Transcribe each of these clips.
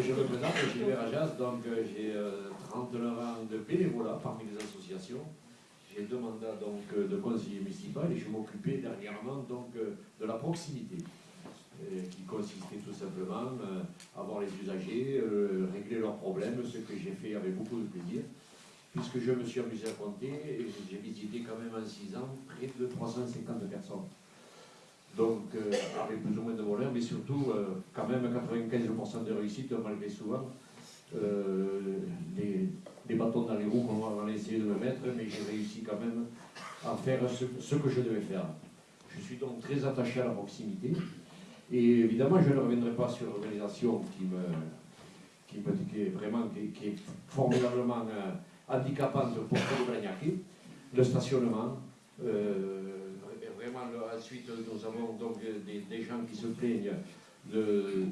je me présente, Gilbert Ajas, donc euh, j'ai 39 ans de bénévolat parmi les associations. J'ai deux mandats donc, de conseiller municipal et je m'occupais dernièrement donc, de la proximité, qui consistait tout simplement à voir les usagers, régler leurs problèmes, ce que j'ai fait avec beaucoup de plaisir puisque je me suis amusé à compter et j'ai visité quand même en 6 ans près de 350 personnes. Donc, euh, avec plus ou moins de voleurs, mais surtout, euh, quand même 95% de réussite, malgré souvent euh, les, bâtons dans les roues qu'on va essayer de me mettre, mais j'ai réussi quand même à faire ce, que je devais faire. Je suis donc très attaché à la proximité, et évidemment, je ne reviendrai pas sur l'organisation qui me, qui est vraiment, qui, est formidablement handicapante pour le Bragnaki, le stationnement, ensuite, nous avons donc des, gens qui se plaignent de,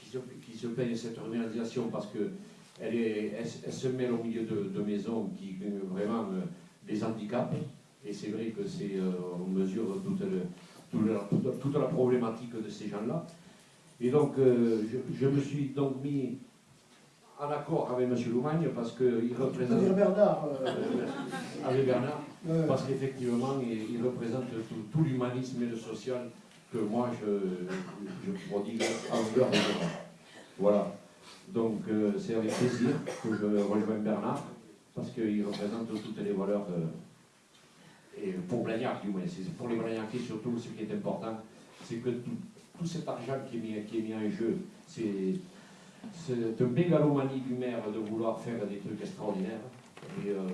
qui se, plaignent cette organisation parce que elle, est, elle, se mêle au milieu de, maisons qui vraiment euh, des handicaps. Et c'est vrai que c'est, euh, on mesure toute, toute, toute, la problématique de ces gens-là. Et donc, euh, je, me suis donc mis en accord avec M. Loumagne parce qu'il représente... Avec Bernard. avec Bernard parce qu'effectivement, il, représente tout, l'humanisme et le social que moi je, je prodigue longueur de Voilà. Donc euh, c'est avec plaisir que je rejoins Bernard, parce qu'il représente toutes les valeurs, euh, et pour Blagnac du moins, c'est pour les Blagnacais surtout, ce qui est important, c'est que tout, cet argent qui est mis, qui est mis en jeu, c'est un mégalomanie du maire de vouloir faire des trucs extraordinaires, euh.